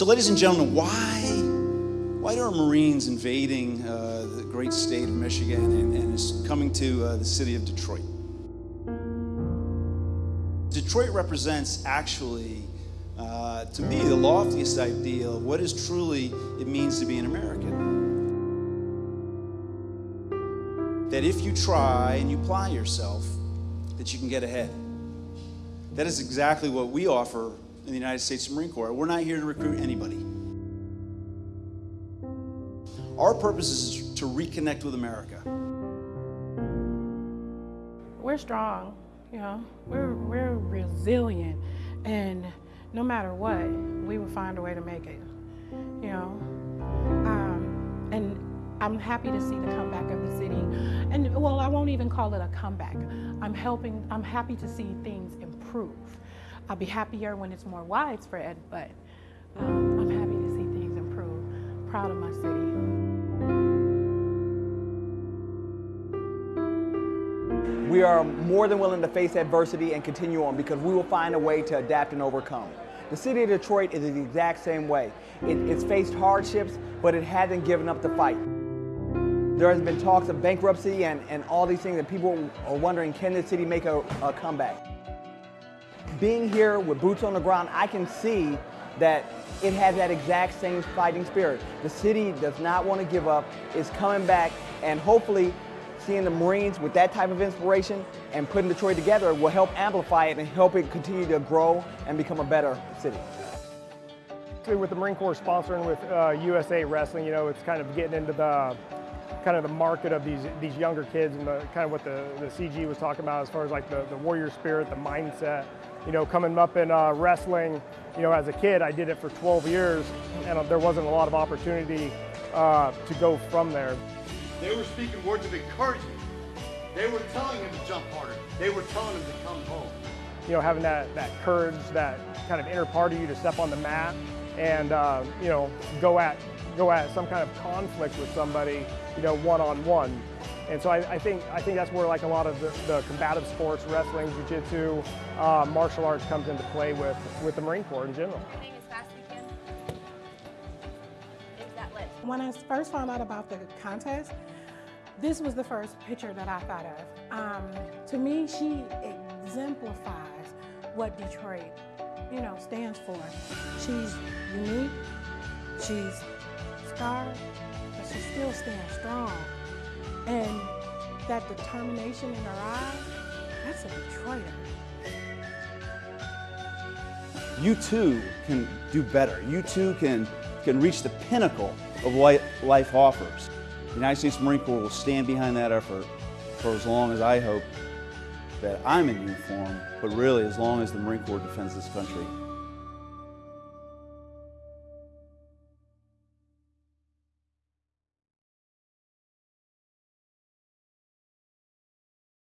So ladies and gentlemen, why, why are Marines invading uh, the great state of Michigan and, and is coming to uh, the city of Detroit? Detroit represents actually, uh, to me, the loftiest ideal of what is truly it means to be an American. That if you try and you apply yourself, that you can get ahead. That is exactly what we offer in the United States Marine Corps. We're not here to recruit anybody. Our purpose is to reconnect with America. We're strong, you know, we're, we're resilient, and no matter what, we will find a way to make it, you know. Um, and I'm happy to see the comeback of the city. And well, I won't even call it a comeback. I'm helping, I'm happy to see things improve. I'll be happier when it's more widespread, but um, I'm happy to see things improve. Proud of my city. We are more than willing to face adversity and continue on because we will find a way to adapt and overcome. The city of Detroit is the exact same way. It, it's faced hardships, but it hasn't given up the fight. There has been talks of bankruptcy and, and all these things and people are wondering, can the city make a, a comeback? Being here with boots on the ground, I can see that it has that exact same fighting spirit. The city does not want to give up, it's coming back, and hopefully seeing the Marines with that type of inspiration and putting Detroit together will help amplify it and help it continue to grow and become a better city. With the Marine Corps sponsoring with uh, USA Wrestling, you know, it's kind of getting into the kind of the market of these these younger kids and the kind of what the, the CG was talking about as far as like the, the warrior spirit, the mindset. You know, coming up in uh, wrestling, you know, as a kid, I did it for 12 years, and uh, there wasn't a lot of opportunity uh, to go from there. They were speaking words of encouragement. They were telling him to jump harder. They were telling him to come home. You know, having that, that courage, that kind of inner part of you to step on the mat and, uh, you know, go at, go at some kind of conflict with somebody, you know, one-on-one. -on -one. And so I, I, think, I think that's where like a lot of the, the combative sports, wrestling, jiu-jitsu, uh, martial arts comes into play with, with the Marine Corps in general. When I first found out about the contest, this was the first picture that I thought of. Um, to me, she exemplifies what Detroit, you know, stands for. She's unique, she's scarred, but she still stands strong. That determination in her eyes, that's a Detroiter. You too can do better. You too can, can reach the pinnacle of what life offers. The United States Marine Corps will stand behind that effort for as long as I hope that I'm in uniform, but really as long as the Marine Corps defends this country.